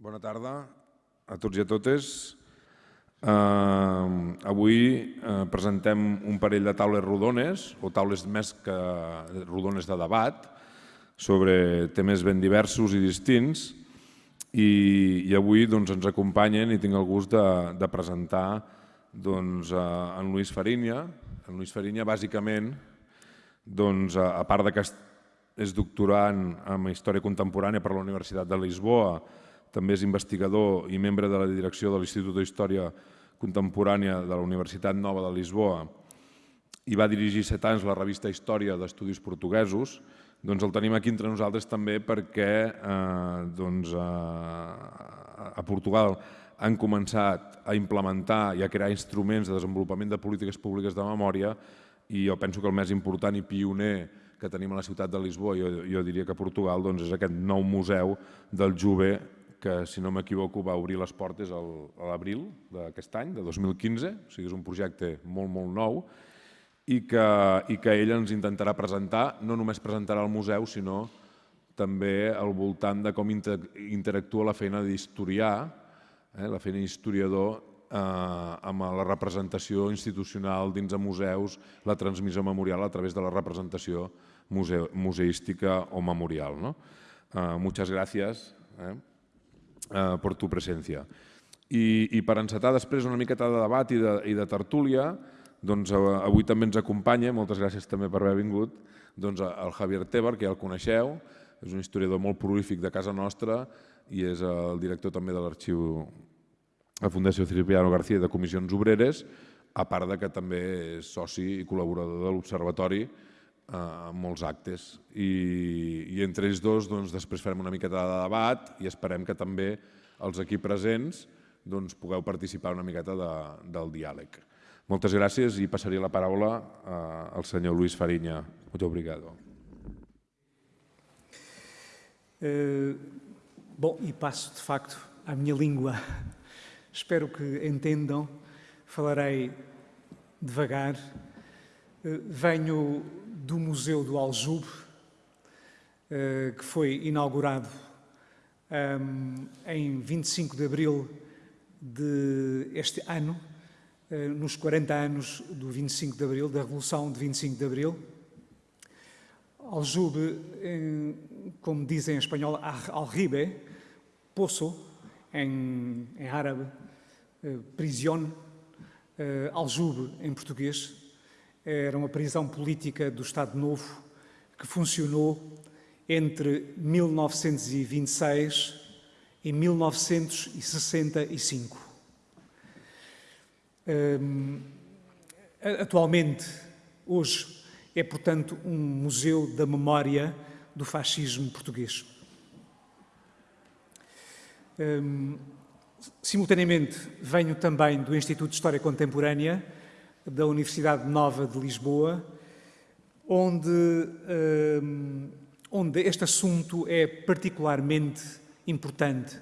Bona tarda a tots i a totes. Uh, avui uh, presentem un parell de taules rodones, o taules més que rodones de debat, sobre temes ben diversos i distints, i, i avui doncs, ens acompanyen i tinc el gust de, de presentar doncs, uh, en Lluís Farinya. En Lluís Farinya, bàsicament, doncs, a, a part de que és doctorant en Història Contemporània per la Universitat de Lisboa, també és investigador i membre de la direcció de l'Institut d'Història Contemporània de la Universitat Nova de Lisboa. I va dirigir set anys la revista Història d'Estudis Portuguesos, doncs el tenim aquí entre nosaltres també perquè eh, doncs, eh, a Portugal han començat a implementar i a crear instruments de desenvolupament de polítiques públiques de memòria i jo penso que el més important i pioner que tenim a la ciutat de Lisboa, jo, jo diria que Portugal, doncs és aquest nou museu del Juve que, si no m'equivoco, va obrir les portes a l'abril d'aquest any, de 2015, o sigui, és un projecte molt, molt nou, i que, i que ell ens intentarà presentar, no només presentarà al museu, sinó també al voltant de com interactua la feina d'historià, eh, la feina d'historiador eh, amb la representació institucional dins de museus, la transmissió memorial a través de la representació museu, museística o memorial. ¿no? Eh, muchas gracias. Eh? Eh, per tu presència. I, I per encetar després una miqueta de debat i de, i de tertúlia, doncs eh, avui també ens acompanya, moltes gràcies també per haver vingut, doncs el Javier Tebar, que ja el coneixeu, és un historiador molt prolífic de casa nostra i és el director també de l'arxiu la Fundació Cipriano García de Comissions Obreres, a part de que també és soci i col·laborador de l'Observatori en molts actes. I, i entre ells dos doncs, després farem una miqueta de debat i esperem que també els aquí presents doncs, pugueu participar una miqueta de, del diàleg. Moltes gràcies i passaria la paraula eh, al senyor Luís Fariña. Muito obrigado. Uh, bom, e passo de facto à minha língua. Espero que entendam. Falarei devagar. Uh, venho do Museu do Aljube, eh, que foi inaugurado ehm, em 25 de abril deste ano, eh, nos 40 anos do 25 de abril, da Revolução de 25 de abril. Aljube, como dizem em espanhol, aljibe, poço, em, em árabe, eh, prisión, aljube em português, era uma prisão política do Estado Novo que funcionou entre 1926 e 1965. Um, atualmente, hoje, é, portanto, um museu da memória do fascismo português. Um, simultaneamente, venho também do Instituto de História Contemporânea, da Universidade Nova de Lisboa, onde, um, onde este assunto é particularmente importante.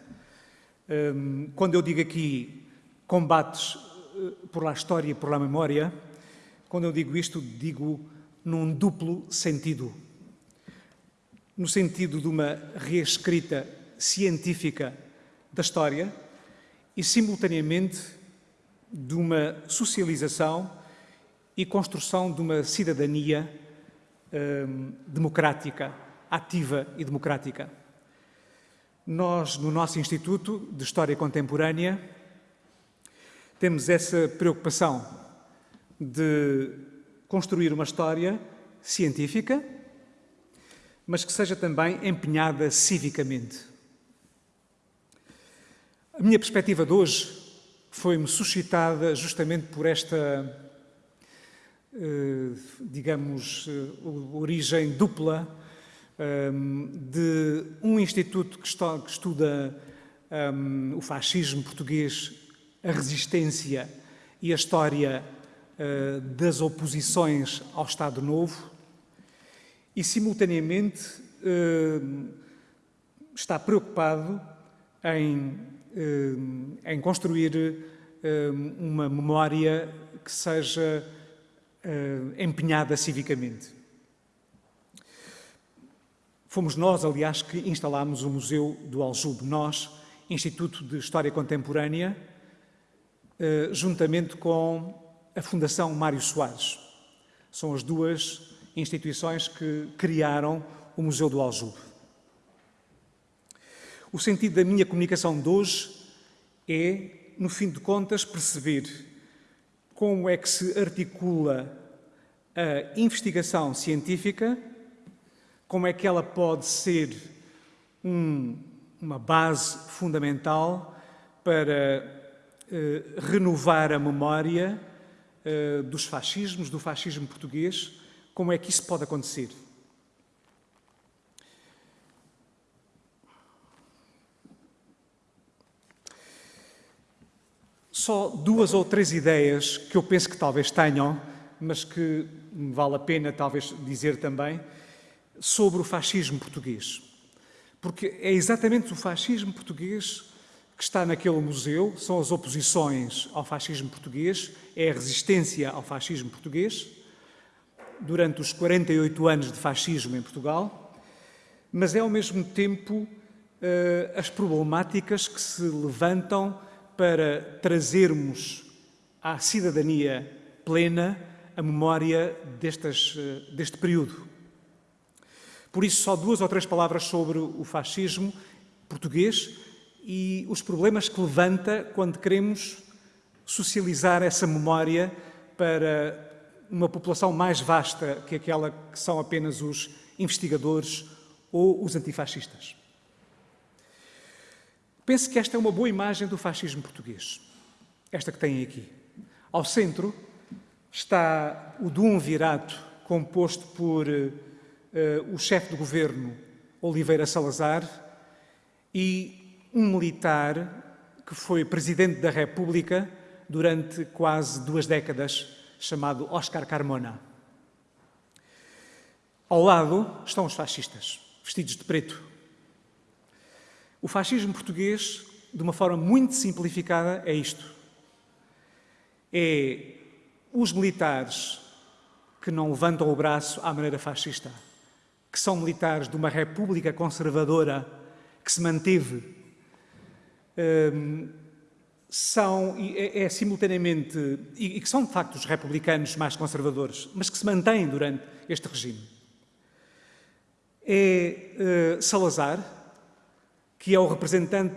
Um, quando eu digo aqui combates uh, por la história e por la memória, quando eu digo isto, digo num duplo sentido. No sentido de uma reescrita científica da história e, simultaneamente, de uma socialização e construção de uma cidadania hum, democrática, ativa e democrática. Nós, no nosso Instituto de História Contemporânea, temos essa preocupação de construir uma história científica, mas que seja também empenhada civicamente. A minha perspectiva de hoje foi-me suscitada justamente por esta, digamos, eh, origem dupla ehm, de um instituto que estuda ehm, o fascismo português, a resistência e a história eh, das oposições ao Estado Novo e, simultaneamente, está preocupado em eh, em construir eh, uma memória que seja eh, empenhada civicamente. Fomos nós, aliás, que instalámos o Museu do Aljube, nós Instituto de História Contemporânea, eh, juntamente com a Fundação Mário Soares. São as duas instituições que criaram o Museu do Aljube. O sentido da minha comunicação de hoje é, no fim de contas, perceber como é que se articula a investigação científica, como é que ela pode ser um, uma base fundamental para eh, renovar a memória eh, dos fascismos, do fascismo português, como é que isso pode acontecer? Só duas ou três ideias que eu penso que talvez tenham, mas que vale a pena talvez dizer também, sobre o fascismo português. Porque é exatamente o fascismo português que está naquele museu, são as oposições ao fascismo português, é a resistência ao fascismo português, durante os 48 anos de fascismo em Portugal, mas é ao mesmo tempo eh, as problemáticas que se levantam para trazermos à cidadania plena a memória destas, eh, deste período. Por isso, só duas ou três palavras sobre o fascismo português e os problemas que levanta quando queremos socializar essa memória para uma população mais vasta que aquela que são apenas os investigadores ou os antifascistas. Penso que esta é uma boa imagem do fascismo português, esta que têm aqui. Ao centro está o Duumvirato, composto por uh, o chefe do governo, Oliveira Salazar, e um militar que foi presidente da República durante quase duas décadas, chamado Oscar Carmona. Ao lado estão os fascistas, vestidos de preto, o fascismo português, de uma forma muito simplificada, é isto. É os militares que não levantam o braço à maneira fascista, que são militares de uma república conservadora que se manteve, hum, são, é, é simultaneamente, e, e que são de facto os republicanos mais conservadores, mas que se mantêm durante este regime. É uh, Salazar, que é o representante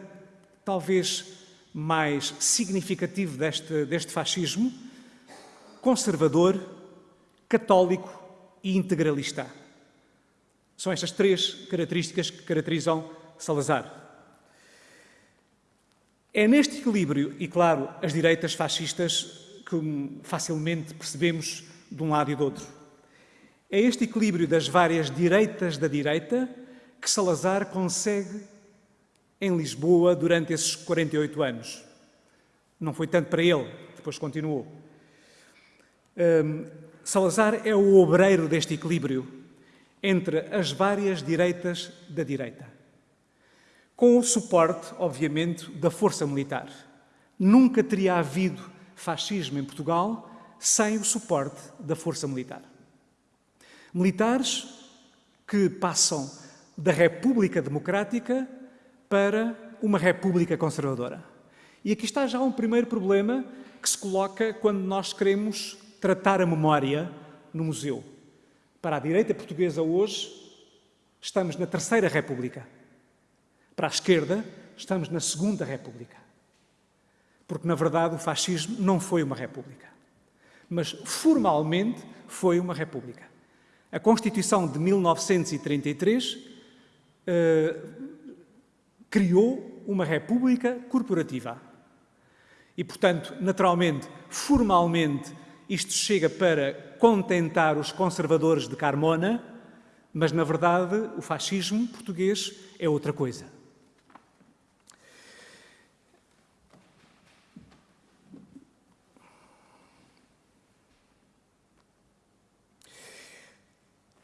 talvez mais significativo deste, deste fascismo, conservador, católico e integralista. São estas três características que caracterizam Salazar. É neste equilíbrio, e claro, as direitas fascistas que facilmente percebemos de um lado e do outro. É este equilíbrio das várias direitas da direita que Salazar consegue em Lisboa durante esses 48 anos. Não foi tanto para ele, depois continuou. Um, Salazar é o obreiro deste equilíbrio entre as várias direitas da direita. Com o suporte, obviamente, da força militar. Nunca teria havido fascismo em Portugal sem o suporte da força militar. Militares que passam da República Democrática para uma república conservadora. E aqui está já um primeiro problema que se coloca quando nós queremos tratar a memória no museu. Para a direita portuguesa hoje, estamos na Terceira República. Para a esquerda, estamos na Segunda República. Porque, na verdade, o fascismo não foi uma república. Mas, formalmente, foi uma república. A Constituição de 1933 uh, criou uma república corporativa. E, portanto, naturalmente, formalmente, isto chega para contentar os conservadores de Carmona, mas, na verdade, o fascismo português é outra coisa.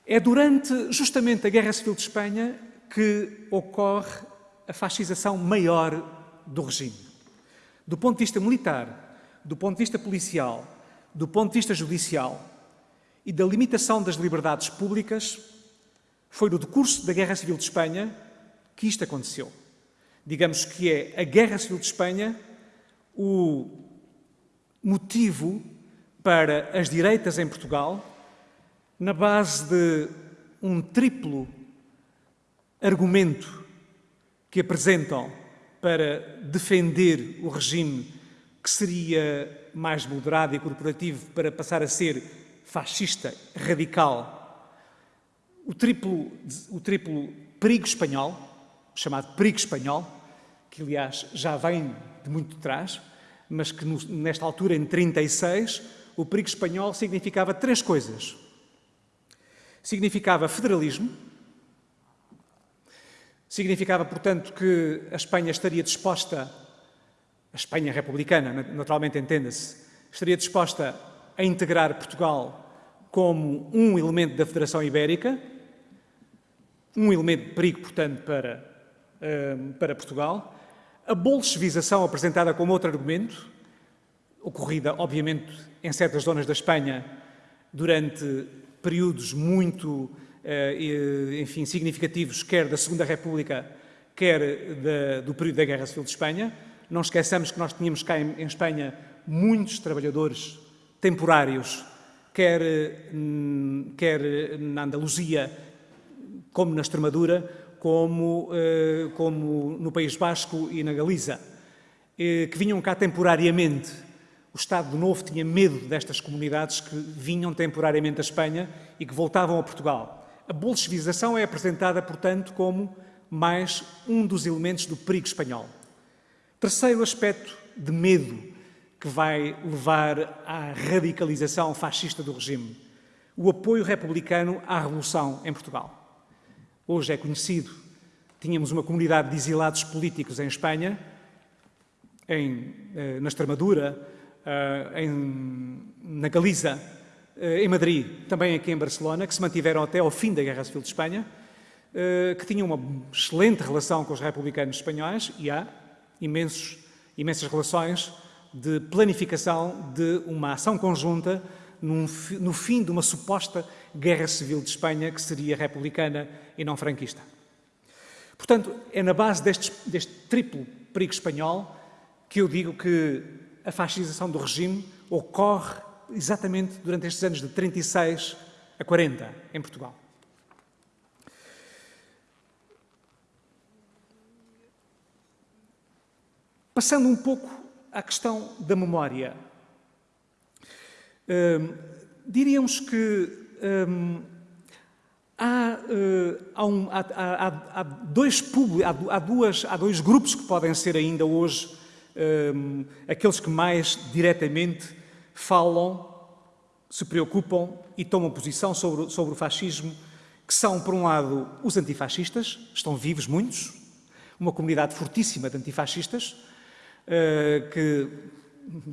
É durante justamente a Guerra Civil de Espanha que ocorre a fascização maior do regime. Do ponto de vista militar, do ponto de vista policial, do ponto de vista judicial e da limitação das liberdades públicas, foi no decurso da Guerra Civil de Espanha que isto aconteceu. Digamos que é a Guerra Civil de Espanha o motivo para as direitas em Portugal, na base de um triplo argumento que apresentam para defender o regime que seria mais moderado e corporativo para passar a ser fascista, radical. O triplo, o triplo perigo espanhol, chamado perigo espanhol, que aliás já vem de muito trás, mas que nesta altura, em 36, o perigo espanhol significava três coisas. Significava federalismo, significava, portanto, que a Espanha estaria disposta, a Espanha republicana, naturalmente entenda-se, estaria disposta a integrar Portugal como um elemento da Federação Ibérica, um elemento de perigo, portanto, para, hum, para Portugal. A bolchevização apresentada como outro argumento, ocorrida, obviamente, em certas zonas da Espanha durante períodos muito, enfim, significativos, quer da Segunda República, quer da, do período da Guerra Civil de Espanha. Não esqueçamos que nós tínhamos cá em, em Espanha muitos trabalhadores temporários, quer, hum, quer na Andaluzia, como na Extremadura, como, eh, como no País Basco e na Galiza, eh, que vinham cá temporariamente o Estado Novo tinha medo destas comunidades que vinham temporariamente à Espanha e que voltavam a Portugal. A bolchevização é apresentada, portanto, como mais um dos elementos do perigo espanhol. Terceiro aspecto de medo que vai levar à radicalização fascista do regime, o apoio republicano à Revolução em Portugal. Hoje é conhecido, tínhamos uma comunidade de exilados políticos em Espanha, em, eh, na Extremadura, eh, em, na Galiza, em Madrid, também aqui em Barcelona, que se mantiveram até ao fim da Guerra Civil de Espanha, eh, que tinham uma excelente relação com os republicanos espanhóis e há imensos, imensas relações de planificação de uma ação conjunta no fim de uma suposta guerra civil de Espanha que seria republicana e não franquista. Portanto, é na base deste, deste triplo perigo espanhol que eu digo que a fascização do regime ocorre exatamente durante estes anos de 36 a 40 em Portugal. Passando um pouco à questão da memória, hum, diríamos que hum, há, uh, há, há, há, dois duas, há dois grupos que podem ser ainda hoje um, aqueles que mais diretamente falam, se preocupam e tomam posição sobre, sobre o fascismo, que são, por um lado, os antifascistas, estão vivos muitos, uma comunidade fortíssima de antifascistas, uh, que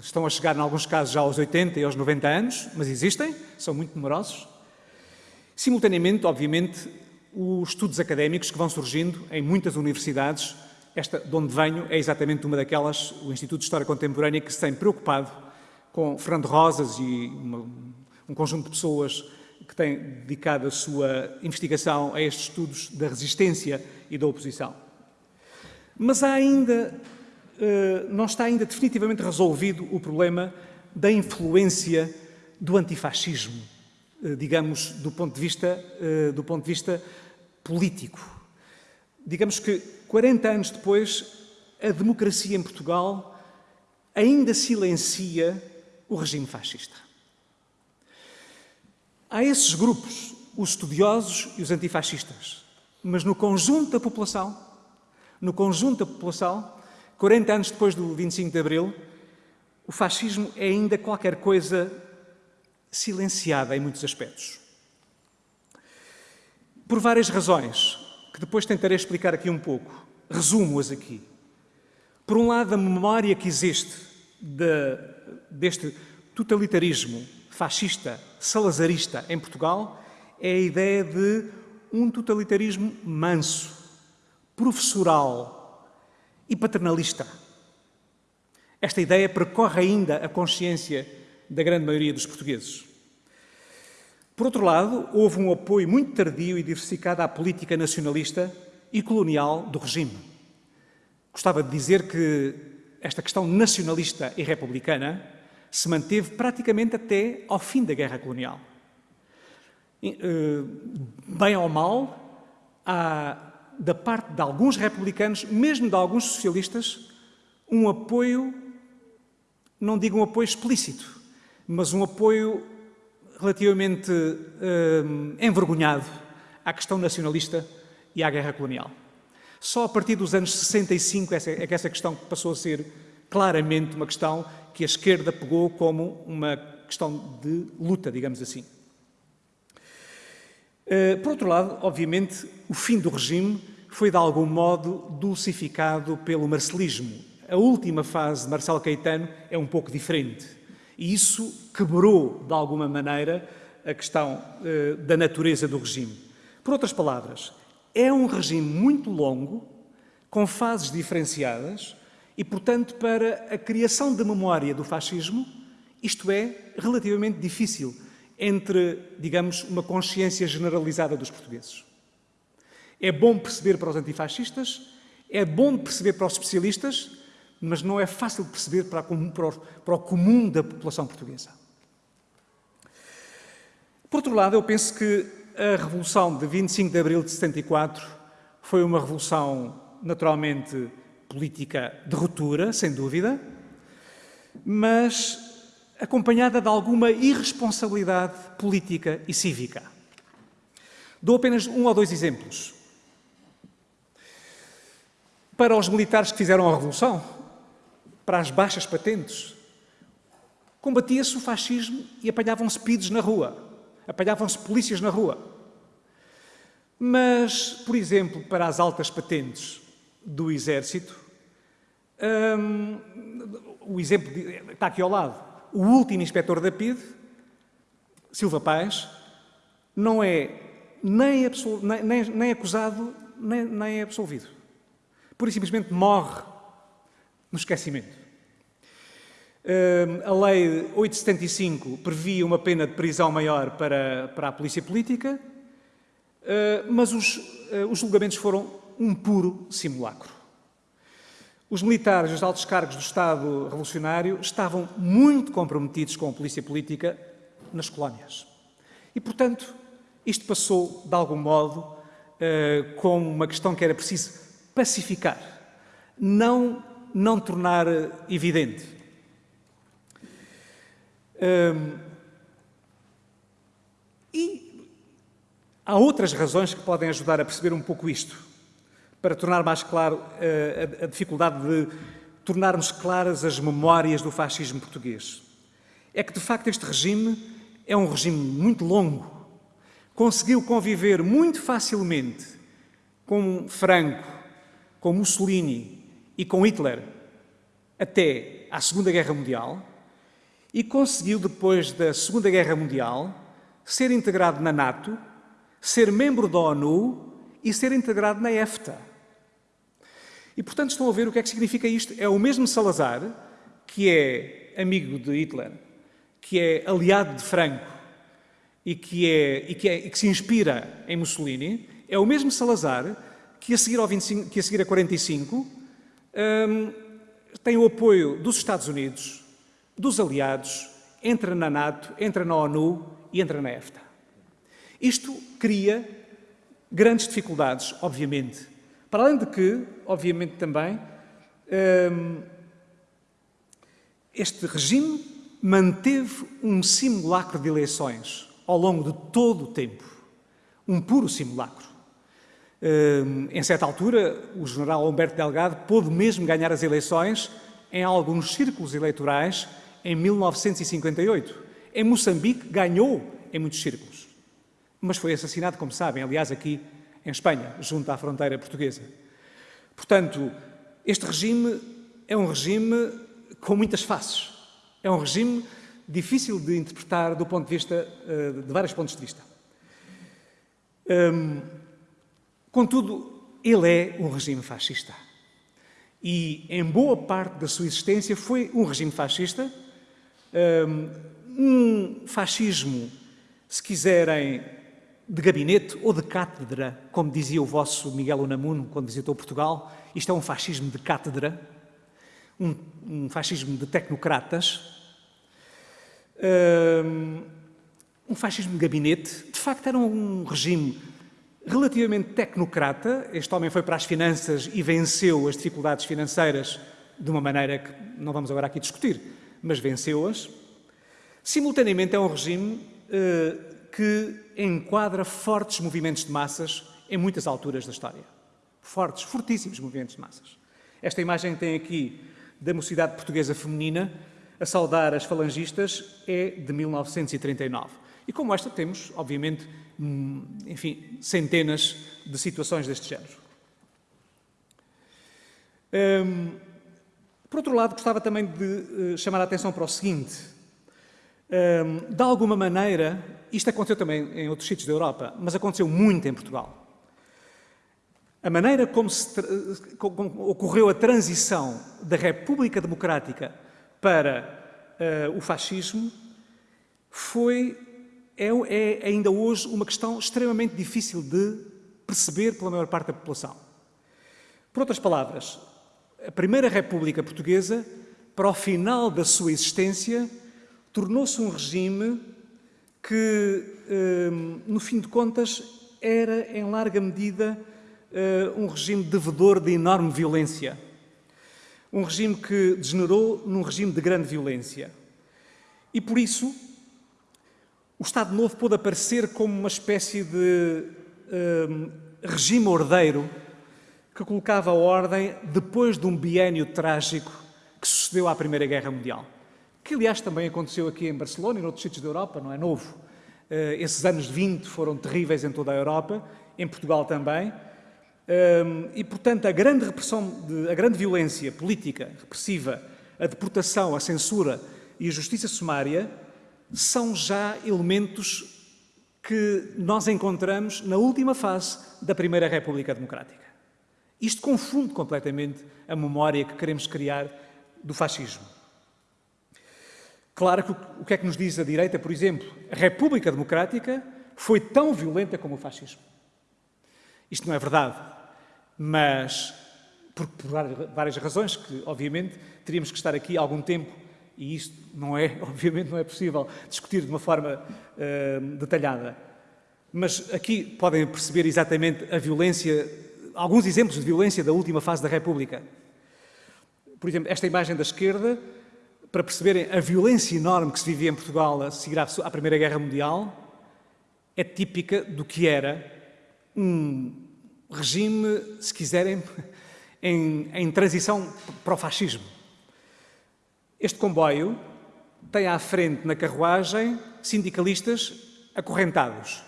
estão a chegar, em alguns casos, já aos 80 e aos 90 anos, mas existem, são muito numerosos. Simultaneamente, obviamente, os estudos académicos que vão surgindo em muitas universidades esta, de onde venho, é exatamente uma daquelas, o Instituto de História Contemporânea, que se tem preocupado com Fernando Rosas e uma, um conjunto de pessoas que têm dedicado a sua investigação a estes estudos da resistência e da oposição. Mas há ainda, uh, não está ainda definitivamente resolvido o problema da influência do antifascismo, uh, digamos, do ponto de vista, uh, do ponto de vista político. Digamos que 40 anos depois, a democracia em Portugal ainda silencia o regime fascista. Há esses grupos, os estudiosos e os antifascistas, mas no conjunto da população, no conjunto da população, 40 anos depois do 25 de Abril, o fascismo é ainda qualquer coisa silenciada em muitos aspectos. Por várias razões, que depois tentarei explicar aqui um pouco. Resumo-as aqui. Por um lado, a memória que existe de, deste totalitarismo fascista, salazarista em Portugal é a ideia de um totalitarismo manso, professoral e paternalista. Esta ideia percorre ainda a consciência da grande maioria dos portugueses. Por outro lado, houve um apoio muito tardio e diversificado à política nacionalista e colonial do regime. gostava de dizer que esta questão nacionalista e republicana se manteve praticamente até ao fim da guerra colonial. Eh, bem ou mal, há, da parte de alguns republicanos, mesmo de alguns socialistas, um apoio, não digo um apoio explícito, mas um apoio relativamente uh, envergonhado à questão nacionalista e à guerra colonial. Só a partir dos anos 65 é que essa questão passou a ser claramente uma questão que a esquerda pegou como uma questão de luta, digamos assim. Uh, por outro lado, obviamente, o fim do regime foi de algum modo dulcificado pelo marcelismo. A última fase de Marcelo Caetano é um pouco diferente. E isso quebrou, de alguma maneira, a questão uh, da natureza do regime. Por outras palavras, é um regime muito longo, com fases diferenciadas, e, portanto, para a criação de memória do fascismo, isto é relativamente difícil entre, digamos, uma consciência generalizada dos portugueses. É bom perceber para os antifascistas, é bom perceber para os especialistas, mas não é fácil perceber para, para o comum da população portuguesa. Por outro lado, eu penso que a Revolução de 25 de Abril de 74 foi uma revolução, naturalmente, política de ruptura, sem dúvida, mas acompanhada de alguma irresponsabilidade política e cívica. Dou apenas um ou dois exemplos. Para os militares que fizeram a Revolução, para as baixas patentes. Combatia-se o fascismo e apanhavam-se pidos na rua, apanhavam-se polícias na rua. Mas, por exemplo, para as altas patentes do Exército, hum, o exemplo está aqui ao lado. O último inspetor da PID, Silva Paz, não é nem, nem, nem acusado nem, nem absolvido. Por simplesmente morre no esquecimento. A Lei 875 previa uma pena de prisão maior para, para a polícia política, ah, mas os, ah, os julgamentos foram um puro simulacro. Os militares e os altos cargos do Estado revolucionário estavam muito comprometidos com a polícia política nas colónias. E, portanto, isto passou, de algum modo, ah, como uma questão que era preciso pacificar, não não tornar evidente. Hum, e há outras razões que podem ajudar a perceber um pouco isto, para tornar mais claro uh, a, a dificuldade de tornarmos claras as memórias do fascismo português. É que, de facto, este regime é um regime muito longo. Conseguiu conviver muito facilmente com Franco, com Mussolini, e com Hitler até à Segunda Guerra Mundial e conseguiu, depois da Segunda Guerra Mundial, ser integrado na NATO, ser membro da ONU e ser integrado na EFTA. E, portanto, estão a ver o que é que significa isto. É o mesmo Salazar, que é amigo de Hitler, que é aliado de Franco e que, é, e que, é, e que se inspira em Mussolini, é o mesmo Salazar que a seguir, ao 25, que a, seguir a 45 um, tem o apoio dos Estados Unidos, dos aliados, entra na NATO, entra na ONU e entra na EFTA. Isto cria grandes dificuldades, obviamente. Para além de que, obviamente também, um, este regime manteve um simulacro de eleições ao longo de todo o tempo. Um puro simulacro. Em certa altura, o general Humberto Delgado pôde mesmo ganhar as eleições em alguns círculos eleitorais em 1958. Em Moçambique, ganhou em muitos círculos. Mas foi assassinado, como sabem, aliás, aqui em Espanha, junto à fronteira portuguesa. Portanto, este regime é um regime com muitas faces. É um regime difícil de interpretar do ponto de vista, eh, de vários pontos de vista. Contudo, ele é um regime fascista. E, em boa parte da sua existência, foi um regime fascista, hum, um fascismo, se quiserem, de gabinete ou de cátedra, como dizia o vosso Miguel Unamuno quando visitou Portugal. Isto é um fascismo de cátedra, um, um fascismo de tecnocratas, um fascismo de gabinete. De facto, era um regime relativamente tecnocrata. Este homem foi para as finanças e venceu as dificuldades financeiras de uma maneira que não vamos agora aqui discutir, mas venceu-as. Simultaneamente, é um regime eh, que enquadra fortes movimentos de massas em muitas alturas da história. Fortes, fortíssimos movimentos de massas. Esta imagem tem aqui da mocidade portuguesa feminina a saudar as falangistas é de 1939. E como esta temos, obviamente, hum, enfim, centenas de situações deste género. Hum, por outro lado, gostava também de uh, chamar a atenção para o seguinte. Um, de alguma maneira, isto aconteceu também em outros sítios da Europa, mas aconteceu muito em Portugal. A maneira como, se, como ocorreu a transição da República Democrática para uh, o fascismo foi, é, é ainda hoje uma questão extremamente difícil de perceber pela maior parte da população. Por outras palavras, a Primeira República Portuguesa, para o final da sua existência, tornou-se um regime que, hum, no fim de contas, era, em larga medida, hum, um regime devedor de enorme violência. Um regime que degenerou num regime de grande violência. E, por isso, o Estado Novo pôde aparecer como uma espécie de hum, regime ordeiro que colocava a ordem depois de um biênio trágico que sucedeu à Primeira Guerra Mundial que aliás também aconteceu aqui em Barcelona e em outros sítios da Europa, não é novo. Uh, esses anos 20 foram terríveis em toda a Europa, em Portugal também, uh, e portanto a grande repressão, a grande violência política, repressiva, a deportação, a censura e a justiça sumária são já elementos que nós encontramos na última fase da Primeira República Democrática. Isto confunde completamente a memória que queremos criar do fascismo. Claro que o que é que nos diz a direita, por exemplo? A República Democrática foi tão violenta como o fascismo. Isto não é verdade, mas por, por várias razões que, obviamente, teríamos que estar aqui algum tempo e isto não é, obviamente, não é possível discutir de uma forma uh, detalhada. Mas aqui podem perceber exatamente a violência, alguns exemplos de violência da última fase da República. Por exemplo, esta imagem da esquerda para perceberem a violência enorme que se vivia em Portugal a seguir à Primeira Guerra Mundial, é típica do que era um regime, se quiserem, em, em transição para o fascismo. Este comboio tem à frente na carruagem sindicalistas acorrentados.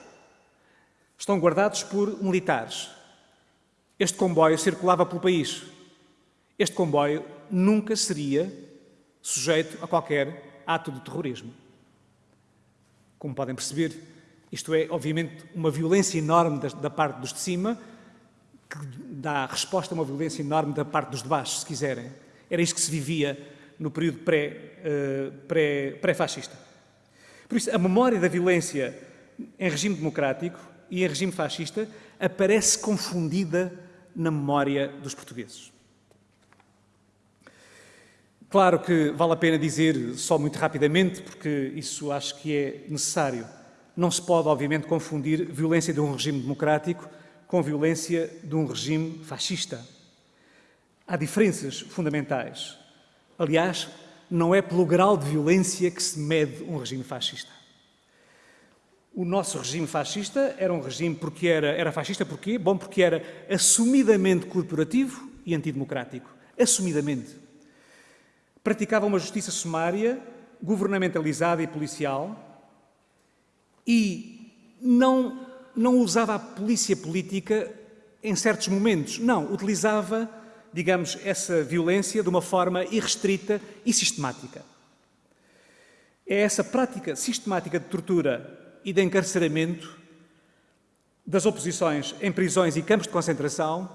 Estão guardados por militares. Este comboio circulava pelo país. Este comboio nunca seria sujeito a qualquer ato de terrorismo. Como podem perceber, isto é, obviamente, uma violência enorme da, parte dos de cima, que dá resposta a uma violência enorme da parte dos de baixo, se quiserem. Era isto que se vivia no período eh, pré-fascista. Pré, Por isso, a memória da violência em regime democrático e em regime fascista aparece confundida na memória dos portugueses. Claro que vale a pena dizer, só muito rapidamente, porque isso acho que é necessário. Não se pode, obviamente, confundir violência de um regime democrático com violência de um regime fascista. Há diferenças fundamentais. Aliás, não é pelo grau de violência que se mede um regime fascista. O nosso regime fascista era um regime porque era, era fascista porquê? Bom, porque era assumidamente corporativo e antidemocrático. Assumidamente praticava uma justiça sumária, governamentalizada e policial e não, não usava a polícia política em certos momentos. Não, utilizava, digamos, essa violência de uma forma irrestrita e sistemática. É essa prática sistemática de tortura e de encarceramento das oposições em prisões e campos de concentração,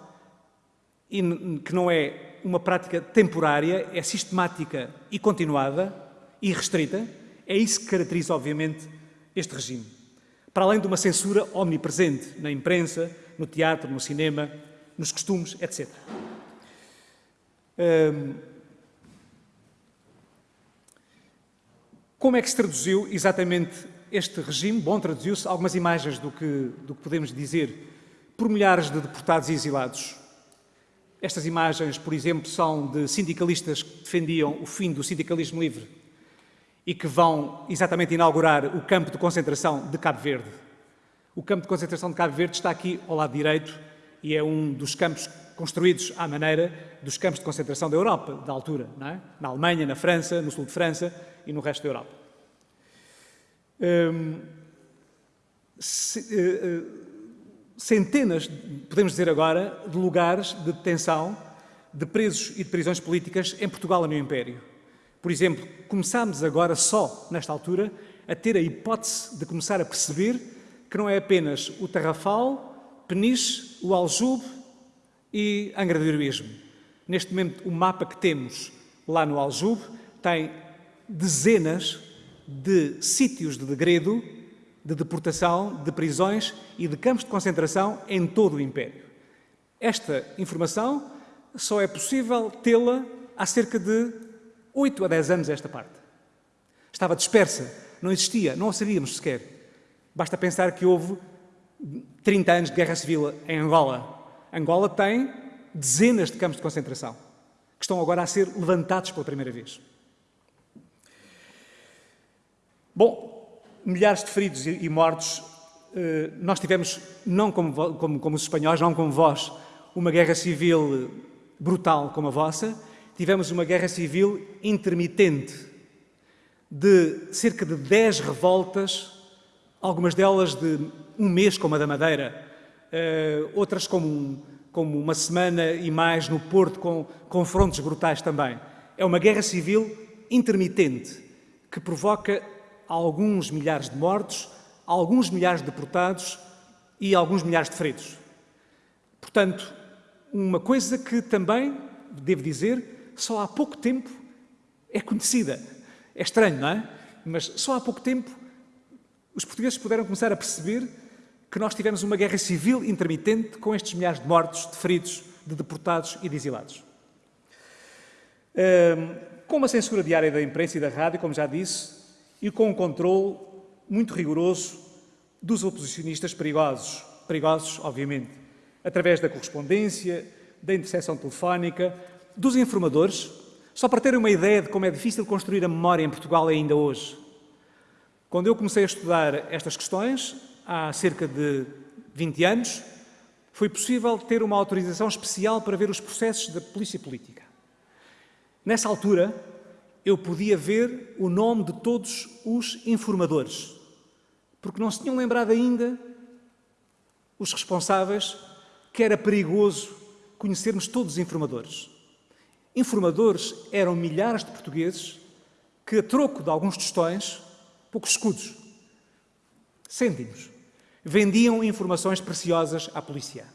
e que não é uma prática temporária, é sistemática e continuada e restrita. É isso que caracteriza, obviamente, este regime. Para além de uma censura omnipresente na imprensa, no teatro, no cinema, nos costumes, etc. Hum, como é que se traduziu exatamente este regime? Bom, traduziu-se algumas imagens do que, do que podemos dizer por milhares de deportados e exilados. Estas imagens, por exemplo, são de sindicalistas que defendiam o fim do sindicalismo livre e que vão exatamente inaugurar o campo de concentração de Cabo Verde. O campo de concentração de Cabo Verde está aqui ao lado direito e é um dos campos construídos à maneira dos campos de concentração da Europa, da altura, é? na Alemanha, na França, no sul de França e no resto da Europa. Hum, se, uh, uh, centenas, podemos dizer agora, de lugares de detenção de presos e de prisões políticas em Portugal e no Império. Por exemplo, começamos agora só, nesta altura, a ter a hipótese de começar a perceber que não é apenas o Tarrafal, Peniche, o Aljube e Angra do Heroísmo. Neste momento, o mapa que temos lá no Aljube tem dezenas de sítios de degredo de deportação, de prisões e de campos de concentração em todo o Império. Esta informação só é possível tê-la há cerca de 8 a 10 anos esta parte. Estava dispersa, não existia, não a sabíamos sequer. Basta pensar que houve 30 anos de guerra civil em Angola. Angola tem dezenas de campos de concentração que estão agora a ser levantados pela primeira vez. Bom, milhares de feridos e, mortos. Eh, nós tivemos, não como, como, como os espanhóis, não como vós, uma guerra civil brutal como a vossa, tivemos uma guerra civil intermitente de cerca de 10 revoltas, algumas delas de um mês, como a da Madeira, eh, outras como, como uma semana e mais no Porto, com confrontos brutais também. É uma guerra civil intermitente que provoca alguns milhares de mortos, alguns milhares de deportados e alguns milhares de feridos. Portanto, uma coisa que também, devo dizer, só há pouco tempo é conhecida. É estranho, não é? Mas só há pouco tempo os portugueses puderam começar a perceber que nós tivemos uma guerra civil intermitente com estes milhares de mortos, de feridos, de deportados e de exilados. com uma censura diária da imprensa e da rádio, como já disse, e com um controle muito rigoroso dos oposicionistas perigosos, perigosos, obviamente, através da correspondência, da interseção telefónica, dos informadores, só para terem uma ideia de como é difícil construir a memória em Portugal ainda hoje. Quando eu comecei a estudar estas questões, há cerca de 20 anos, foi possível ter uma autorização especial para ver os processos da polícia política. Nessa altura, eu podia ver o nome de todos os informadores, porque não se tinham lembrado ainda os responsáveis que era perigoso conhecermos todos os informadores. Informadores eram milhares de portugueses que, a troco de alguns tostões, poucos escudos, cêntimos, vendiam informações preciosas à polícia.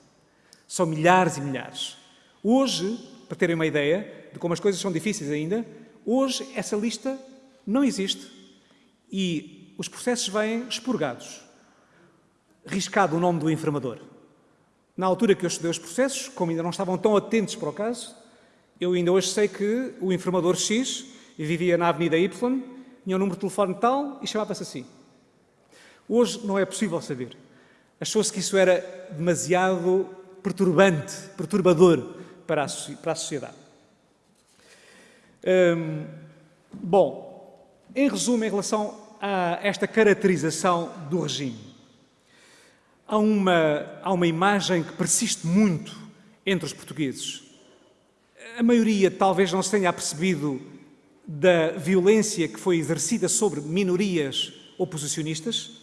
São milhares e milhares. Hoje, para terem uma ideia de como as coisas são difíceis ainda, Hoje essa lista não existe e os processos vêm expurgados. Riscado o nome do informador. Na altura que eu estudei os processos, como ainda não estavam tão atentos para o caso, eu ainda hoje sei que o informador X vivia na Avenida Y, tinha um número de telefone tal e chamava-se assim. Hoje não é possível saber. Achou-se que isso era demasiado perturbante, perturbador para a sociedade. Hum, bom, em resumo, em relação a esta caracterização do regime, há uma, há uma imagem que persiste muito entre os portugueses. A maioria talvez não se tenha apercebido da violência que foi exercida sobre minorias oposicionistas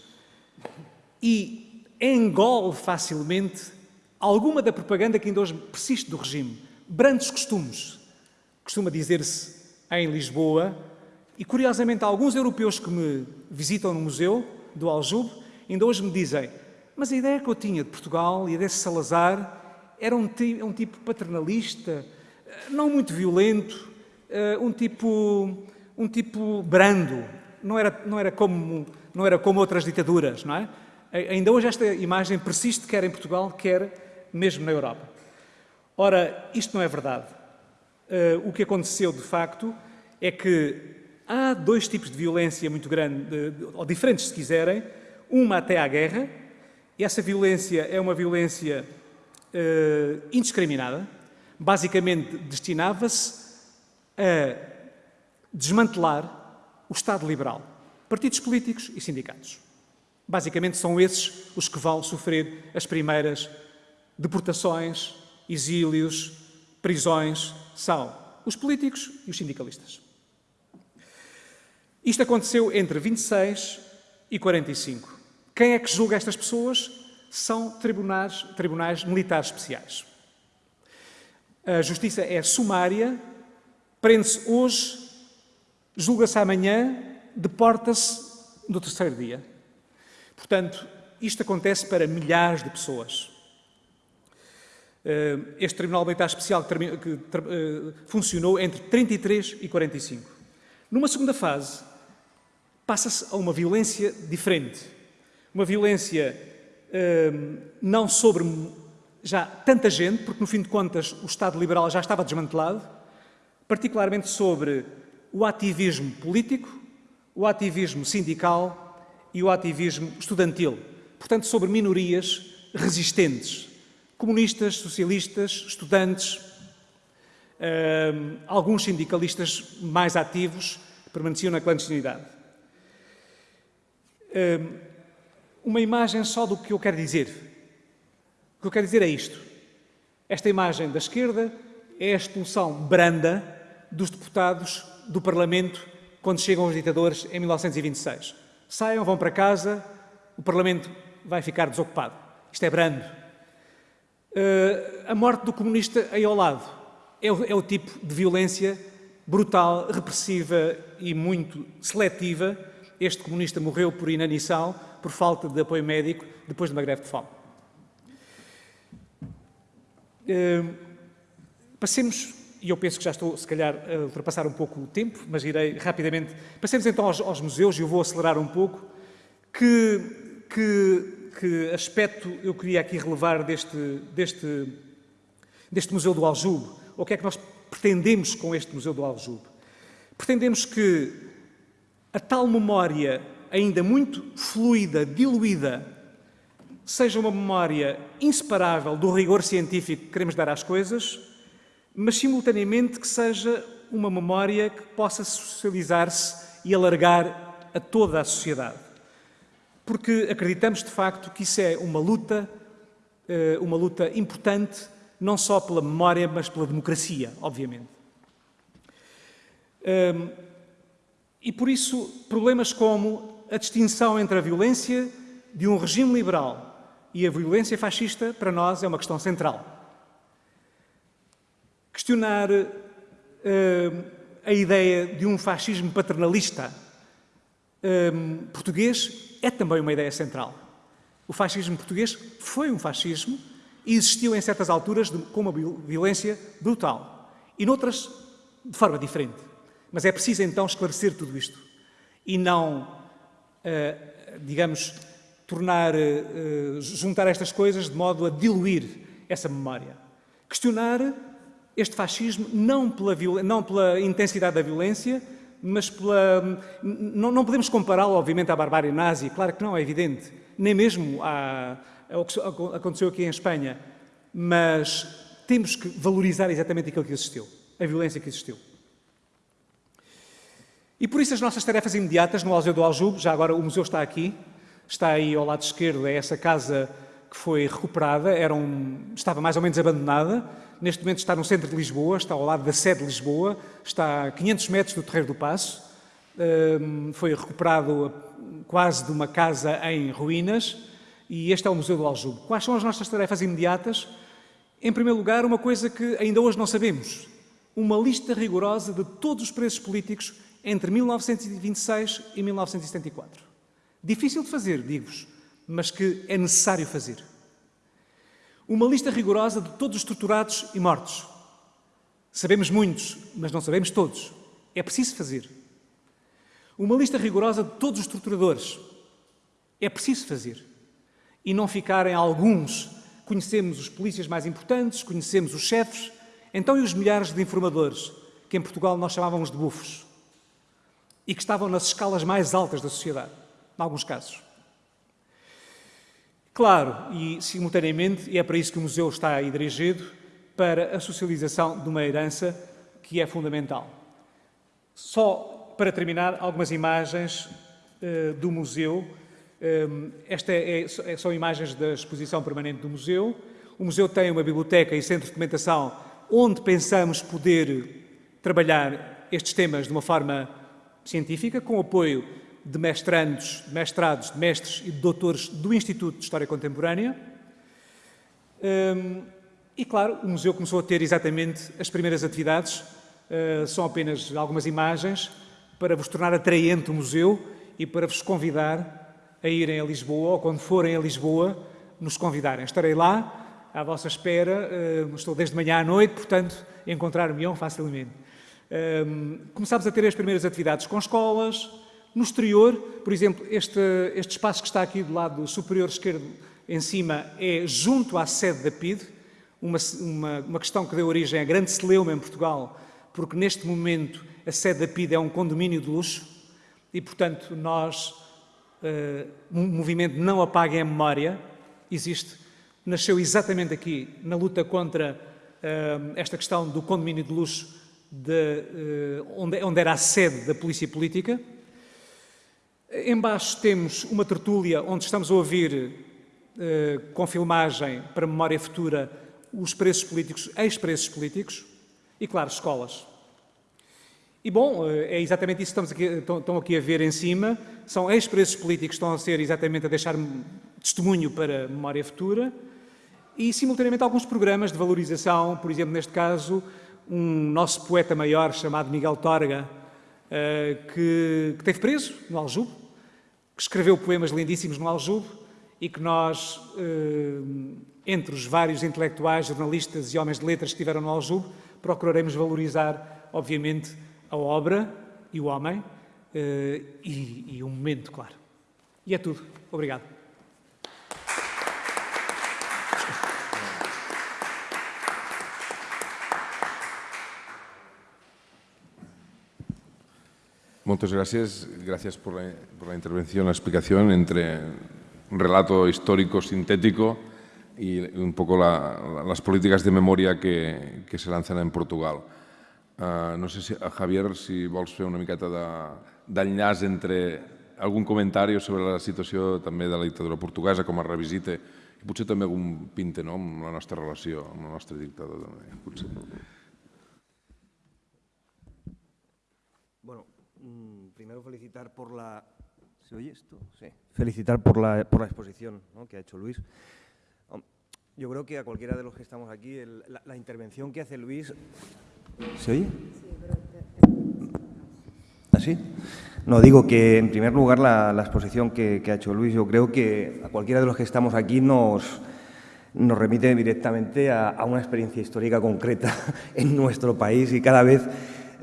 e engole facilmente alguma da propaganda que ainda hoje persiste do regime. Brandos costumes, costuma dizer-se em Lisboa, e curiosamente alguns europeus que me visitam no museu do Aljube ainda hoje me dizem mas a ideia que eu tinha de Portugal e desse Salazar era um, um tipo paternalista, não muito violento, eh, um tipo, um tipo brando, não era, não, era como, não era como outras ditaduras, não é? Ainda hoje esta imagem persiste, quer em Portugal, quer mesmo na Europa. Ora, isto não é verdade. Uh, o que aconteceu, de facto, é que há dois tipos de violência muito grande, ou diferentes, se quiserem. Uma até à guerra, e essa violência é uma violência uh, indiscriminada. Basicamente, destinava-se a desmantelar o Estado liberal, partidos políticos e sindicatos. Basicamente, são esses os que vão sofrer as primeiras deportações, exílios, prisões, são os políticos e os sindicalistas. Isto aconteceu entre 26 e 45. Quem é que julga estas pessoas? São tribunais, tribunais militares especiais. A justiça é sumária, prende-se hoje, julga-se amanhã, deporta-se no terceiro dia. Portanto, isto acontece para milhares de pessoas. Eh, este Tribunal Militar Especial que, eh, funcionou entre 33 e 45. Numa segunda fase, passa-se a uma violência diferente. Uma violência eh, não sobre já tanta gente, porque no fim de contas o Estado liberal já estava desmantelado, particularmente sobre o ativismo político, o ativismo sindical e o ativismo estudantil. Portanto, sobre minorias resistentes comunistas, socialistas, estudantes, uh, alguns sindicalistas mais ativos permaneciam na clandestinidade. Uh, uma imagem só do que eu quero dizer. O que eu quero dizer é isto. Esta imagem da esquerda é a expulsão branda dos deputados do Parlamento quando chegam os ditadores em 1926. Saiam, vão para casa, o Parlamento vai ficar desocupado. Isto é brando. Uh, a morte do comunista aí ao lado é o, é o tipo de violência brutal, repressiva e muito seletiva. Este comunista morreu por inanição, por falta de apoio médico, depois de uma greve de fome. Uh, passemos, e eu penso que já estou, se calhar, a ultrapassar um pouco o tempo, mas irei rapidamente. Passemos então aos, aos museus, e eu vou acelerar um pouco, que, que que aspecto eu queria aqui relevar deste, deste, deste Museu do Aljube? Ou o que é que nós pretendemos com este Museu do Aljube? Pretendemos que a tal memória, ainda muito fluida, diluída, seja uma memória inseparável do rigor científico que queremos dar às coisas, mas simultaneamente que seja uma memória que possa socializar-se e alargar a toda a sociedade porque acreditamos de facto que isso é uma luta, eh, uma luta importante, não só pela memória, mas pela democracia, obviamente. Ehm, e por isso, problemas como a distinção entre a violência de um regime liberal e a violência fascista, para nós, é uma questão central. Questionar ehm, a ideia de um fascismo paternalista ehm, português é também uma ideia central. O fascismo português foi um fascismo e existiu em certas alturas de, com uma violência brutal e noutras de forma diferente. Mas é preciso então esclarecer tudo isto e não, uh, digamos, tornar, uh, juntar estas coisas de modo a diluir essa memória. Questionar este fascismo não pela, não pela intensidade da violência, mas pela, não, não podemos compará-lo, obviamente, à barbárie nazi, claro que não, é evidente, nem mesmo ao que aconteceu aqui em Espanha, mas temos que valorizar exatamente aquilo que existiu, a violência que existiu. E por isso as nossas tarefas imediatas no Museu do Aljube, já agora o museu está aqui, está aí ao lado esquerdo, é essa casa que foi recuperada, era um, estava mais ou menos abandonada, neste momento está no centro de Lisboa, está ao lado da sede de Lisboa, está a 500 metros do Terreiro do Passo, um, foi recuperado quase de uma casa em ruínas e este é o Museu do Aljube. Quais são as nossas tarefas imediatas? Em primeiro lugar, uma coisa que ainda hoje não sabemos, uma lista rigorosa de todos os presos políticos entre 1926 e 1974. Difícil de fazer, digo-vos, mas que é necessário fazer. Uma lista rigorosa de todos os torturados e mortos. Sabemos muitos, mas não sabemos todos. É preciso fazer. Uma lista rigorosa de todos os torturadores. É preciso fazer. e não ficarem alguns. Conhecemos os polícias mais importantes, conhecemos os chefes, então e os milhares de informadores, que em Portugal nós chamávamos de bufos, e que estavam nas escalas mais altas da sociedade, em alguns casos. Claro, e simultaneamente, e é para isso que o museu está aí dirigido, para a socialização de uma herança que é fundamental. Só para terminar, algumas imagens uh, do museu. Um, Estas é, é, são imagens da exposição permanente do museu. O museu tem uma biblioteca e centro de documentação onde pensamos poder trabalhar estes temas de uma forma científica, com apoio de mestrandos, de mestrados, de mestres e de doutores do Instituto de História Contemporânea. Um, e, claro, o museu começou a ter exatamente as primeiras atividades. Uh, são apenas algumas imagens para vos tornar atraente o museu e para vos convidar a irem a Lisboa, ou quando forem a Lisboa, nos convidarem. Estarei lá, à vossa espera, uh, estou desde manhã à noite, portanto, encontrar-me-ão facilmente. Começámos a ter as primeiras atividades com escolas, no exterior, por exemplo, este, este espaço que está aqui do lado superior esquerdo em cima é junto à sede da PID, uma, uma, uma questão que deu origem à grande celeuma em Portugal, porque neste momento a sede da PID é um condomínio de luxo e, portanto, nós, uh, um movimento Não Apaguem a Memória, existe, nasceu exatamente aqui, na luta contra uh, esta questão do condomínio de luxo, de, uh, onde, onde era a sede da polícia política, Embaixo temos uma tertúlia onde estamos a ouvir, eh, com filmagem para memória futura, os preços políticos, ex-preços políticos e, claro, escolas. E, bom, eh, é exatamente isso que estamos aqui, estão, estão aqui a ver em cima. São ex-preços políticos que estão a ser exatamente a deixar testemunho para memória futura e, simultaneamente, alguns programas de valorização, por exemplo, neste caso, um nosso poeta maior chamado Miguel Torga, eh, que, que teve preso no Aljube, que escreveu poemas lindíssimos no Aljube e que nós, eh, entre os vários intelectuais, jornalistas e homens de letras que estiveram no Aljube, procuraremos valorizar, obviamente, a obra e o homem eh, e, e o momento, claro. E é tudo. Obrigado. Muchas gracias. Gracias por la, por la, intervención, la explicación entre un relato histórico sintético y un poco la, la, las políticas de memoria que, que se lanzan en Portugal. Uh, no sé si, a Javier, si vols fer una miqueta d'enllaç de, entre algun comentari sobre la situació també de la dictadura portuguesa com a revisite i potser també algun pinte no, amb la nostra relació amb la nostra dictadura. També, potser. Primero felicitar por la... ¿Se oye esto? Sí. Felicitar por la, por la exposición ¿no? que ha hecho Luis. Yo creo que a cualquiera de los que estamos aquí, el, la, la, intervención que hace Luis... ¿Se oye? ¿Así? No, digo que en primer lugar la, la exposición que, que, ha hecho Luis, yo creo que a cualquiera de los que estamos aquí nos, nos remite directamente a, a una experiencia histórica concreta en nuestro país y cada vez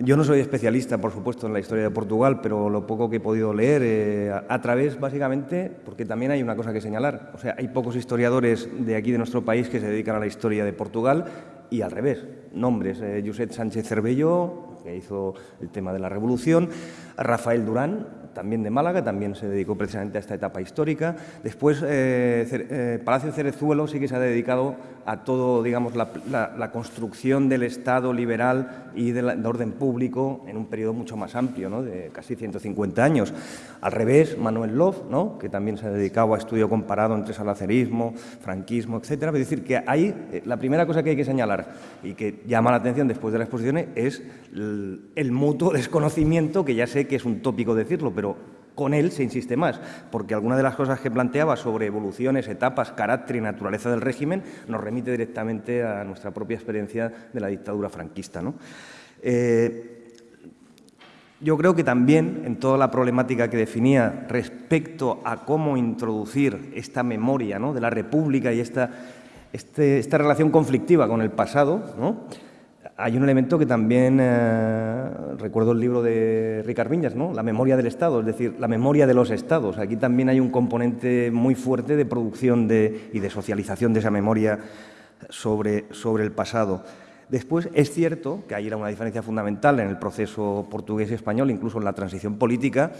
yo no soy especialista, por supuesto, en la historia de Portugal, pero lo poco que he podido leer, eh, a, través, básicamente, porque también hay una cosa que señalar. O sea, hay pocos historiadores de aquí, de nuestro país, que se dedican a la historia de Portugal y al revés. Nombres, eh, Josep Sánchez Cervello, que hizo el tema de la Revolución, Rafael Durán, también de Málaga, también se dedicó precisamente a esta etapa histórica. Después, eh, eh, Palacio Cerezuelo sí que se ha dedicado a todo, digamos, la, construcción del Estado liberal y de, la, de, orden público en un periodo mucho más amplio, ¿no? de casi 150 años. Al revés, Manuel Love, ¿no? que también se ha dedicado a estudio comparado entre salacerismo, franquismo, etc. Es decir, que ahí eh, la primera cosa que hay que señalar y que llama la atención después de la exposición es el, mutuo desconocimiento, que ya sé que es un tópico decirlo, pero con él se insiste más, porque alguna de las cosas que planteaba sobre evoluciones, etapas, carácter y naturaleza del régimen nos remite directamente a nuestra propia experiencia de la dictadura franquista. ¿no? Eh, yo creo que también en toda la problemática que definía respecto a cómo introducir esta memoria de la República y esta, este, esta relación conflictiva con el pasado, ¿no? hay un elemento que también eh, recuerdo el libro de Ricard Viñas, ¿no? la memoria del Estado, es decir, la memoria de los Estados. Aquí también hay un componente muy fuerte de producción y de socialización de esa memoria sobre, sobre el pasado. Después, es cierto que hay una diferencia fundamental en el proceso portugués y español, incluso en la transición política,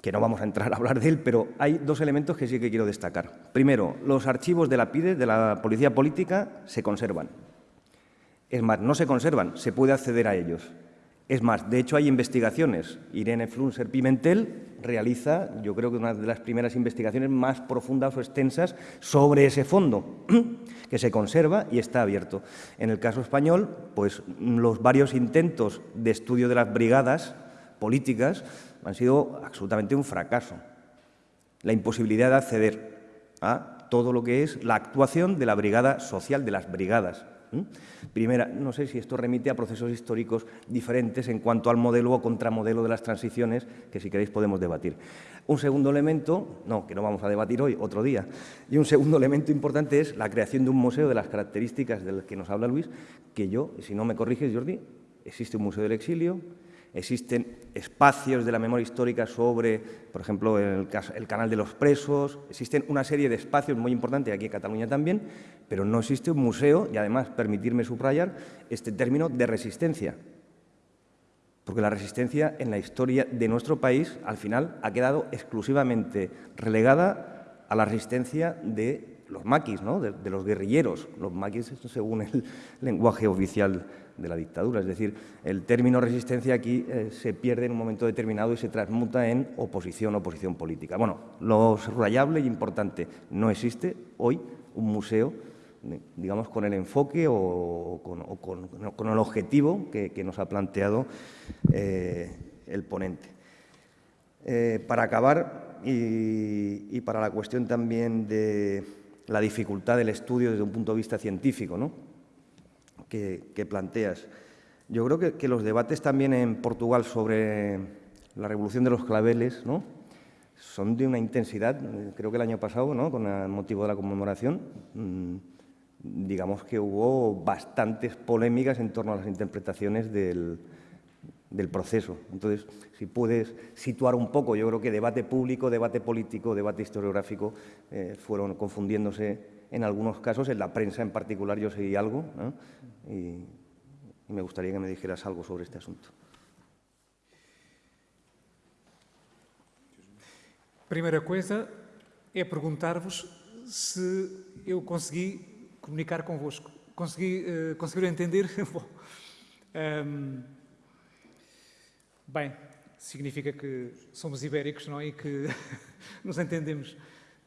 que no vamos a entrar a hablar de él, pero hay dos elementos que sí que quiero destacar. Primero, los archivos de la PIDE, de la Policía Política, se conservan. Es más, no se conservan, se puede acceder a ellos. Es más, de hecho hay investigaciones. Irene Flunser Pimentel realiza, yo creo que una de las primeras investigaciones más profundas o extensas sobre ese fondo, que se conserva y está abierto. En el caso español, pues los varios intentos de estudio de las brigadas políticas han sido absolutamente un fracaso. La imposibilidad de acceder a todo lo que es la actuación de la brigada social, de las brigadas. Primera, no sé si esto remite a procesos históricos diferentes en cuanto al modelo o contramodelo de las transiciones, que si queréis podemos debatir. Un segundo elemento, no, que no vamos a debatir hoy, otro día, y un segundo elemento importante es la creación de un museo de las características del que nos habla Luis, que yo, si no me corriges, Jordi, existe un museo del exilio, Existen espacios de la memoria histórica sobre, por ejemplo, el, canal de los presos. Existen una serie de espacios muy importantes aquí en Cataluña también, pero no existe un museo, y además, permitirme subrayar este término de resistencia. Porque la resistencia en la historia de nuestro país, al final, ha quedado exclusivamente relegada a la resistencia de los maquis, ¿no? de, de los guerrilleros. Los maquis, según el lenguaje oficial de la dictadura. Es decir, el término resistencia aquí eh, se pierde en un momento determinado y se transmuta en oposición, oposición política. Bueno, lo subrayable y importante, no existe hoy un museo digamos, con el enfoque o con, el objetivo que, nos ha planteado eh, el ponente. Eh, para acabar, y, para la cuestión también de la dificultad del estudio desde un punto de vista científico, ¿no? Que, planteas. Yo creo que, los debates también en Portugal sobre la revolución de los claveles ¿no? son de una intensidad, creo que el año pasado, ¿no? con el motivo de la conmemoración, mm, digamos que hubo bastantes polémicas en torno a las interpretaciones del, proceso. Entonces, si puedes situar un poco, yo creo que debate público, debate político, debate historiográfico eh, fueron confundiéndose en algunos casos, en la prensa en particular yo seguí algo y, me gustaría que me dijeras algo sobre este asunto. Primeira coisa é perguntar-vos se eu consegui comunicar convosco. Consegui, uh, conseguiram entender? Bom, um, bem, significa que somos ibéricos, não é? E que nos entendemos.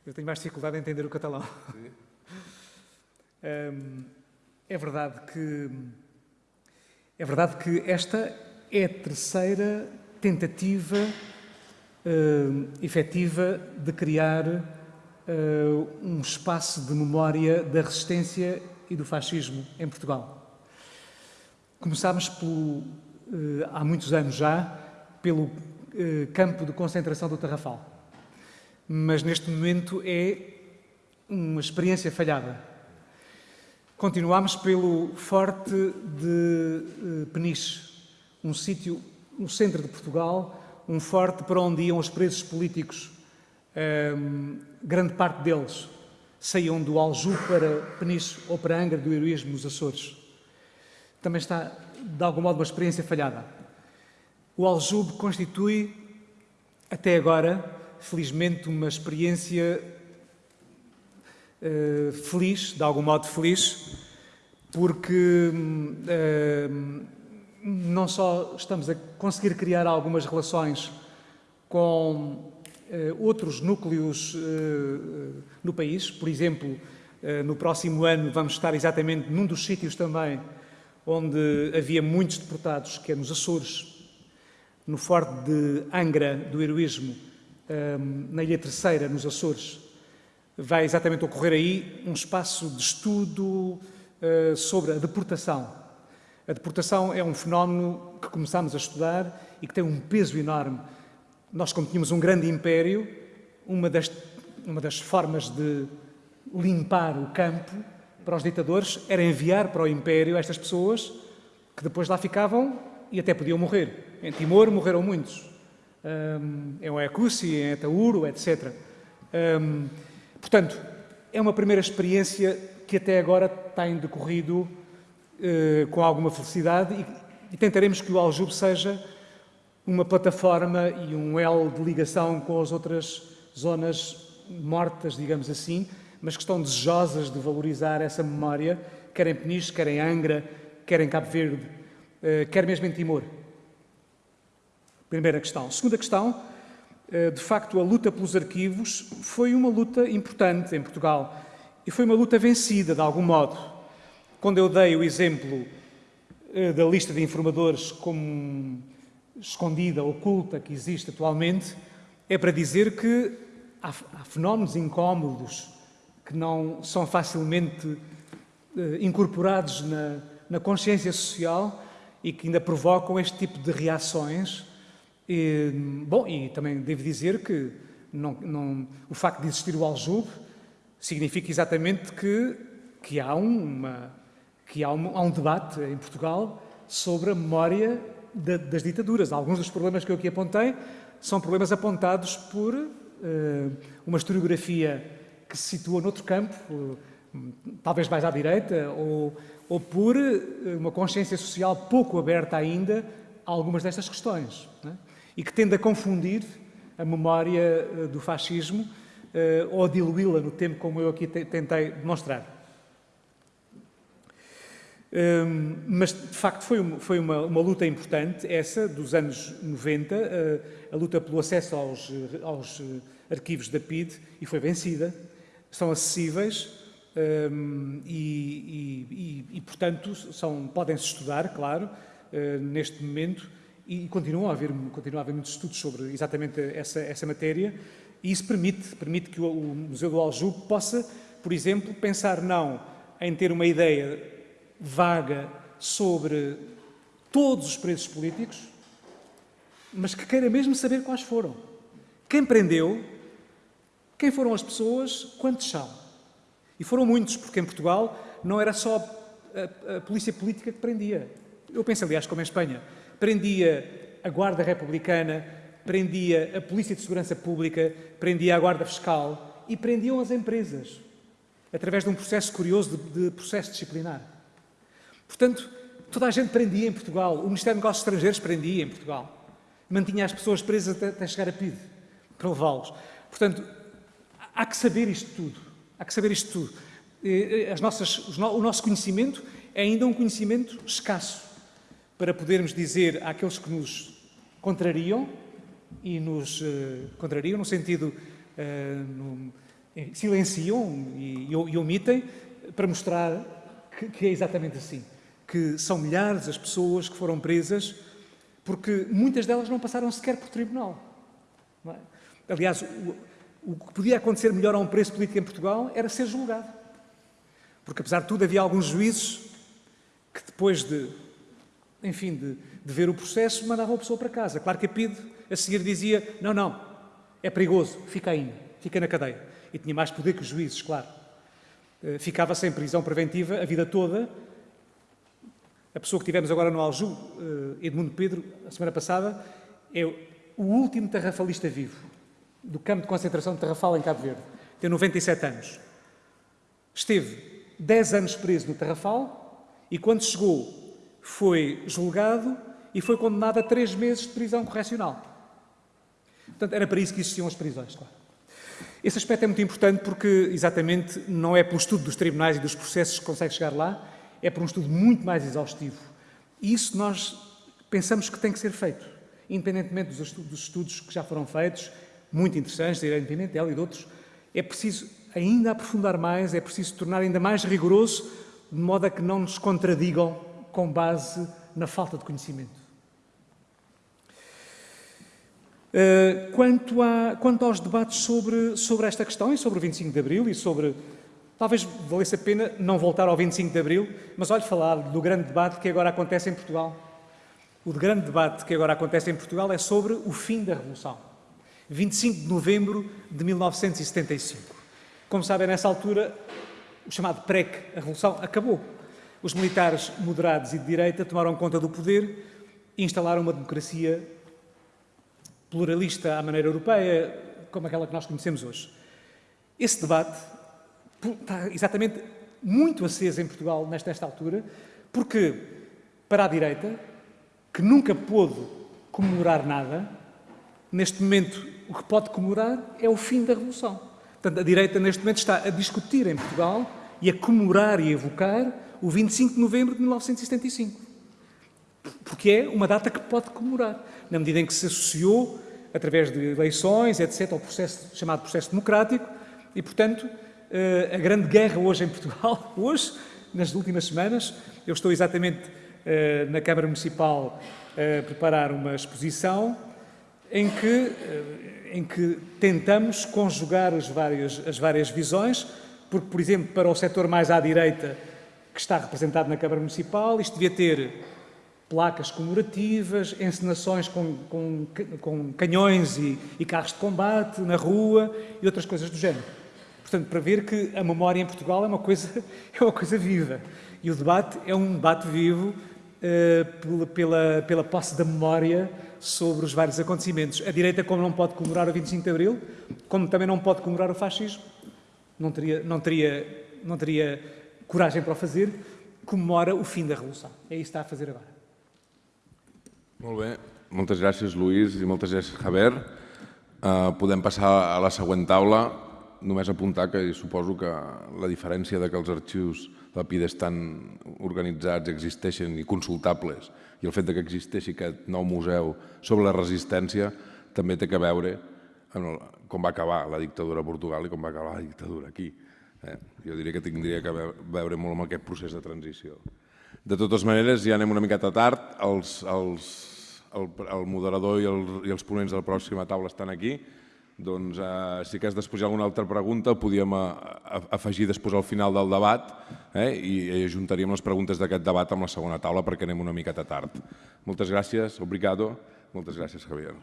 Eu tenho mais dificuldade em entender o catalão. É verdade que é verdade que esta é a terceira tentativa uh, efetiva de criar uh, um espaço de memória da resistência e do fascismo em Portugal. Começámos pelo, há muitos anos já pelo uh, campo de concentração do Tarrafal, mas neste momento é uma experiência falhada Continuamos pelo Forte de eh, Peniche, um sítio no centro de Portugal, um forte para onde iam os presos políticos. Um, grande parte deles saíam do Aljube para Peniche ou para Angra do Heroísmo nos Açores. Também está, de algum modo, uma experiência falhada. O Aljube constitui, até agora, felizmente, uma experiência uh, feliz, de algum modo feliz, porque uh, não só estamos a conseguir criar algumas relações com uh, outros núcleos no país, por exemplo, no próximo ano vamos estar exatamente num dos sítios também onde havia muitos deportados, que é nos Açores, no Forte de Angra do Heroísmo, na Ilha Terceira, nos Açores, vai exatamente ocorrer aí um espaço de estudo uh, sobre a deportação. A deportação é um fenómeno que começámos a estudar e que tem um peso enorme. Nós, como tínhamos um grande império, uma das, uma das formas de limpar o campo para os ditadores era enviar para o império estas pessoas que depois lá ficavam e até podiam morrer. Em Timor morreram muitos. Um, em Oiacusi, em Etauro, etc. Um, portanto, é uma primeira experiência que até agora tem decorrido uh, com alguma felicidade e, e tentaremos que o Aljube seja uma plataforma e um elo de ligação com as outras zonas mortas, digamos assim, mas que estão desejosas de valorizar essa memória, quer em Peniche, quer em Angra, quer em Cabo Verde, eh, quer mesmo em Timor. Primeira questão. Segunda questão, eh, de facto, a luta pelos arquivos foi uma luta importante em Portugal e foi uma luta vencida, de algum modo. Quando eu dei o exemplo eh, da lista de informadores como escondida, oculta, que existe atualmente, é para dizer que há, há fenómenos incómodos que não são facilmente eh, incorporados na, na, consciência social e que ainda provocam este tipo de reações. E, bom, e também devo dizer que não, não, o facto de existir o aljube significa exatamente que, que, há, uma, que há, um, há um debate em Portugal sobre a memória das ditaduras. Alguns dos problemas que eu aqui apontei são problemas apontados por uh, uma historiografia que se situa noutro campo, uh, talvez mais à direita, ou, ou por uh, uma consciência social pouco aberta ainda a algumas destas questões, é? e que tende a confundir a memória do fascismo ou a diluí-la no tempo, como eu aqui tentei demonstrar. Um, mas, de facto, foi, uma, foi uma, uma, luta importante, essa, dos anos 90, uh, a luta pelo acesso aos, aos arquivos da PID, e foi vencida. São acessíveis um, e, e, e, portanto, são, podem-se estudar, claro, uh, neste momento, e continuam a, haver, continuam a haver muitos estudos sobre exatamente essa, essa matéria, e isso permite, permite que o, o Museu do Aljube possa, por exemplo, pensar não em ter uma ideia vaga sobre todos os presos políticos, mas que queira mesmo saber quais foram. Quem prendeu, quem foram as pessoas, quantos são. E foram muitos, porque em Portugal não era só a, a polícia política que prendia. Eu penso, aliás, como em Espanha. Prendia a Guarda Republicana, prendia a Polícia de Segurança Pública, prendia a Guarda Fiscal e prendiam as empresas, através de um processo curioso de, de processo disciplinar. Portanto, toda a gente prendia em Portugal. O Ministério dos Negócios Estrangeiros prendia em Portugal. Mantinha as pessoas presas até, até chegar a PIDE, para levá-los. Portanto, há que saber isto tudo. Há que saber isto tudo. As nossas, o nosso conhecimento é ainda um conhecimento escasso para podermos dizer àqueles que nos contrariam e nos uh, contrariam no sentido silenciam e, omitem para mostrar que, que é exatamente assim que são milhares as pessoas que foram presas porque muitas delas não passaram sequer por tribunal. É? Aliás, o, que podia acontecer melhor a um preso político em Portugal era ser julgado. Porque, apesar de tudo, havia alguns juízes que depois de, enfim, de, de ver o processo, mandavam a pessoa para casa. Claro que a PIDE, a seguir, dizia, não, não, é perigoso, fica aí, fica na cadeia. E tinha mais poder que os juízes, claro. Eh, ficava sem prisão preventiva a vida toda a pessoa que tivemos agora no Alju, eh, Edmundo Pedro, a semana passada, é o último tarrafalista vivo do campo de concentração de Tarrafal em Cabo Verde. Tem 97 anos. Esteve 10 anos preso no Tarrafal e quando chegou foi julgado e foi condenado a 3 meses de prisão correcional. Portanto, era para isso que existiam as prisões, claro. Esse aspecto é muito importante porque, exatamente, não é pelo estudo dos tribunais e dos processos que consegue chegar lá, é por um estudo muito mais exaustivo. E isso nós pensamos que tem que ser feito, independentemente dos estudos que já foram feitos, muito interessantes, de Irene Pimentel e de outros, é preciso ainda aprofundar mais, é preciso tornar ainda mais rigoroso, de modo a que não nos contradigam com base na falta de conhecimento. Uh, quanto, a, quanto, aos debates sobre, sobre esta questão e sobre o 25 de Abril e sobre Talvez valesse a pena não voltar ao 25 de Abril, mas olhe falar do grande debate que agora acontece em Portugal. O grande debate que agora acontece em Portugal é sobre o fim da Revolução. 25 de novembro de 1975. Como sabem, nessa altura, o chamado PREC, a Revolução, acabou. Os militares moderados e de direita tomaram conta do poder e instalaram uma democracia pluralista à maneira europeia, como aquela que nós conhecemos hoje. Esse debate está exatamente muito aceso em Portugal nesta, nesta altura, porque para a direita, que nunca pôde comemorar nada, neste momento o que pode comemorar é o fim da Revolução. Portanto, a direita neste momento está a discutir em Portugal e a comemorar e evocar o 25 de novembro de 1975. Porque é uma data que pode comemorar, na medida em que se associou, através de eleições, etc., ao processo chamado processo democrático, e, portanto, eh, a grande guerra hoje em Portugal, hoje, nas últimas semanas, eu estou exatamente eh, na Câmara Municipal a preparar uma exposição em que, eh, em que tentamos conjugar as várias, as várias visões, porque, por exemplo, para o setor mais à direita, que está representado na Câmara Municipal, isto devia ter placas comemorativas, encenações com, com, com canhões e, e, carros de combate na rua e outras coisas do género. Portanto, para ver que a memória em Portugal é uma coisa, é uma coisa viva. E o debate é um debate vivo uh, pela, pela, pela posse da memória sobre os vários acontecimentos. A direita, como não pode comemorar o 25 de Abril, como também não pode comemorar o fascismo, não teria, não teria, não teria coragem para o fazer, comemora o fim da Revolução. É isso que está a fazer agora. Molt bé. Moltes gràcies, Lluís, i moltes gràcies, Javier. Uh, podem passar a la següent taula. Només apuntar que suposo que la diferència de que els arxius de la PIDE estan organitzats, existeixen i consultables, i el fet que existeixi aquest nou museu sobre la resistència també té que veure amb el, com va acabar la dictadura a Portugal i com va acabar la dictadura aquí. Eh? Jo diria que tindria que veure molt amb aquest procés de transició. De totes maneres, ja anem una miqueta tard, els, els, el, el moderador i, el, i els ponents de la pròxima taula estan aquí, doncs eh, si hagués després hi ha alguna altra pregunta podíem a, afegir després al final del debat eh, i ajuntaríem les preguntes d'aquest debat amb la segona taula perquè anem una miqueta tard. Moltes gràcies, obrigado, moltes gràcies Javier.